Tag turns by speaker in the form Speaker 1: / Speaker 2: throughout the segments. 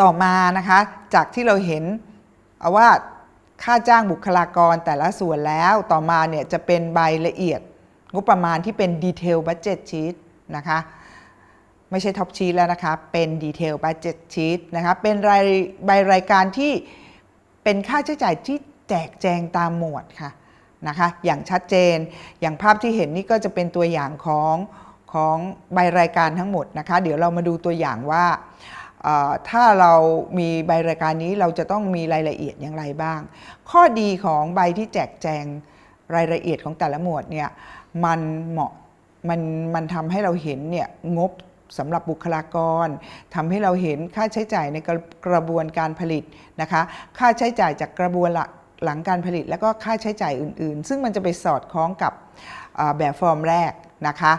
Speaker 1: ต่อมานะคะจากที่เราเห็นว่าค่าจ้างบุคลากรแต่ละส่วนแล้วต่อมาเนี่ยจะเป็นใบละเอียดงบประมาณที่เป็นดีเทลบั d เจ็ตชีตนะคะไม่ใช่ท็อปชีตแล้วนะคะ เป็นดีเทลบั d เจ็ตชีตนะคะเป็นรายใบรายการที่เป็นค่าใช้จ่ายที่แจกแจงตามหมวดค่ะนะคะอย่างชัดเจนอย่างภาพที่เห็นนี่ก็จะเป็นตัวอย่างของของใบรายการทั้งหมดนะคะ เดี๋ยวเรามาดูตัวอย่างว่า ถ้าเรามีใบรายการนี้เราจะต้องมีรายละเอียดอย่างไรบ้าง ข้อดีของใบที่แจกแจงรายละเอียดของแต่ละหมวดเนี่ยมันเหมาะมันมันทำให้เราเห็นเนี่ยงบสำหรับบุคลากรทำให้เราเห็นค่าใช้จ่ายในกระกระบวนการผลิตนะคะ ค่าใช้จ่ายจากกระบวนหลังการผลิต แล้วก็ค่าใช้จ่ายอื่น ๆ ซึ่งมันจะไปสอดคล้องกับแบบฟอร์มแรกนะคะ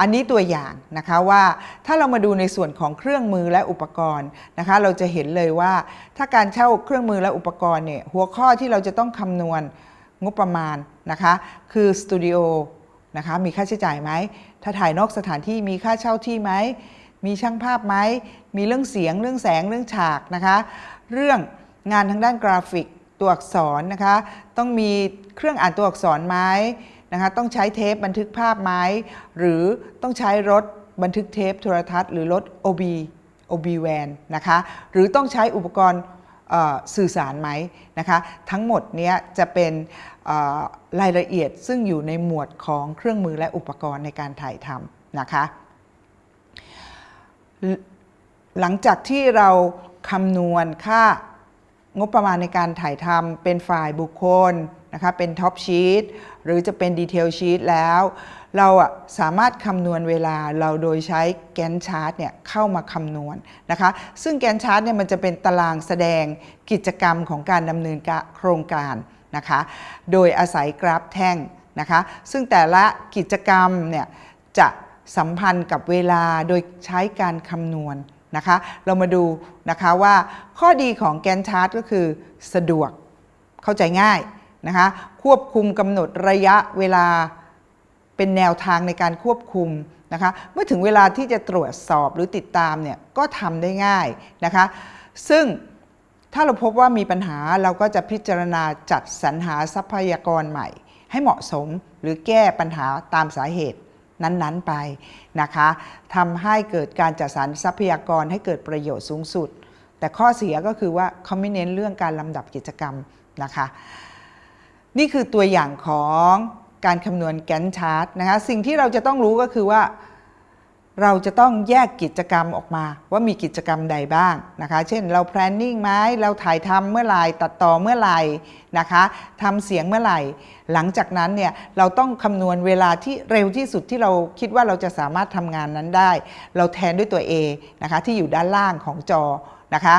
Speaker 1: อันนี้ตัวอย่างนะคะว่าถ้าเรามาดูในส่วนของเครื่องมือและอุปกรณ์นะคะเราจะเห็นเลยว่า ถ้าการเช่าเครื่องมือและอุปกรณ์เนี่ยหัวข้อที่เราจะต้องคำนวณงบประมาณนะคะคือสตูดิโอนะคะมีค่าใช้จ่ายไหม ถ้าถ่ายนอกสถานที่มีค่าเช่าที่ไหม มีช่างภาพไหม มีเรื่องเสียงเรื่องแสงเรื่องฉากนะคะ เรื่องงานทางด้านกราฟิกตัวอักษรนะคะ ต้องมีเครื่องอ่านตัวอักษรไหม นะคะต้องใช้เทปบันทึกภาพไหมหรือต้องใช้รถบันทึกเทปโทรทัศน์หรือรถ OB OB van นะคะหรือต้องใช้อุปกรณ์สื่อสารไหมนะคะทั้งหมดนี้จะเป็นรายละเอียดซึ่งอยู่ในหมวดของเครื่องมือและอุปกรณ์ในการถ่ายทำนะคะหลังจากที่เราคำนวณค่างบประมาณในการถ่ายทำเป็นฝ่ายบุคคลนะคะเป็น top sheet หรือจะเป็น detail sheet แล้ว เราสามารถคำนวณเวลาเราโดยใช้ Gantt chart เนี่ยเข้ามาคำนวณนะคะ ซึ่ง Gantt chart เนี่ยมันจะเป็นตารางแสดงกิจกรรมของการดำเนินโครงการนะคะ โดยอาศัยกราฟแท่งนะคะ ซึ่งแต่ละกิจกรรมเนี่ยจะสัมพันธ์กับเวลาโดยใช้การคำนวณนะคะ เรามาดูนะคะว่าข้อดีของแกนชาร์ตก็คือสะดวกเข้าใจง่าย นะคะควบคุมกำหนดระยะเวลาเป็นแนวทางในการควบคุมนะคะเมื่อถึงเวลาที่จะตรวจสอบหรือติดตามเนี่ยก็ทำได้ง่ายนะคะซึ่งถ้าเราพบว่ามีปัญหาเราก็จะพิจารณาจัดสรรหาทรัพยากรใหม่ ให้เหมาะสมหรือแก้ปัญหาตามสาเหตุนั้นๆไปนะคะทำให้เกิดการจัดสรรทรัพยากรให้เกิดประโยชน์สูงสุด แต่ข้อเสียก็คือว่าเขาไม่เน้นเรื่องการลำดับกิจกรรมนะคะ นี่คือตัวอย่างของการคำนวณแกนชาร์ตนะคะสิ่งที่เราจะต้องรู้ก็คือว่า เราจะต้องแยกกิจกรรมออกมา ว่ามีกิจกรรมใดบ้างนะคะเช่นเรา planning ไหมเราถ่ายทำเมื่อไหร่ตัดต่อเมื่อไหร่นะคะทำเสียงเมื่อไหร่ หลังจากนั้นเนี่ยเราต้องคำนวณเวลาที่เร็วที่สุดที่เราคิดว่าเราจะสามารถทำงานนั้นได้ เราแทนด้วยตัว A นะคะที่อยู่ด้านล่างของจอนะคะ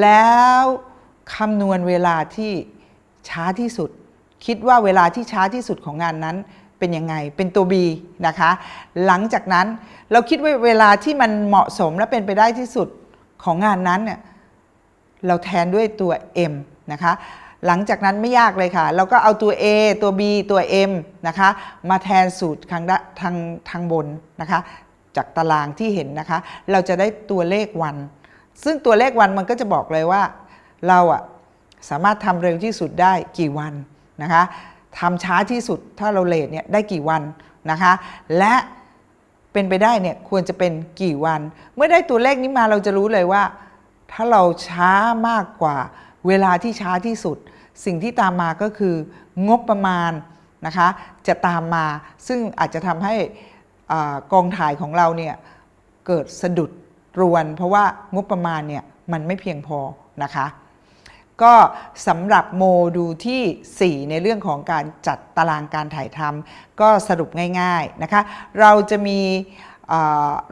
Speaker 1: แล้วคำนวณเวลาที่ช้าที่สุด คิดว่าเวลาที่ช้าที่สุดของงานนั้นเป็นยังไง เป็นตัว B นะคะ หลังจากนั้นเราคิดว่าเวลาที่มันเหมาะสมและเป็นไปได้ที่สุดของงานนั้นเนี่ยเราแทนด้วยตัว M นะคะหลังจากนั้นไม่ยากเลยค่ะ เราก็เอาตัว A ตัว B ตัว M นะคะ มาแทนสูตรทางทางทางบนนะคะ จากตารางที่เห็นนะคะ เราจะได้ตัวเลขวัน ซึ่งตัวเลขวันมันก็จะบอกเลยว่า เราอะสามารถทำเร็วที่สุดได้กี่วัน นะคะทำช้าที่สุดถ้าเราเลทเนี่ยได้กี่วันนะคะและเป็นไปได้เนี่ยควรจะเป็นกี่วัน เมื่อได้ตัวเลขนี้มาเราจะรู้เลยว่า ถ้าเราช้ามากกว่าเวลาที่ช้าที่สุด สิ่งที่ตามมาก็คืองบประมาณนะคะจะตามมาซึ่งอาจจะทำให้กองถ่ายของเราเนี่ยเกิดสะดุดรวน เพราะว่างบประมาณเนี่ยมันไม่เพียงพอนะคะ ก็สำหรับโมดูลที่ 4 ในเรื่องของการจัดตารางการถ่ายทำก็สรุปง่ายๆนะคะ เราจะมี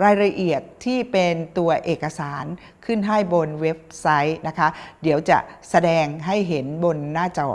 Speaker 1: รายละเอียดที่เป็นตัวเอกสารขึ้นให้บนเว็บไซต์นะคะ เดี๋ยวจะแสดงให้เห็นบนหน้าจอ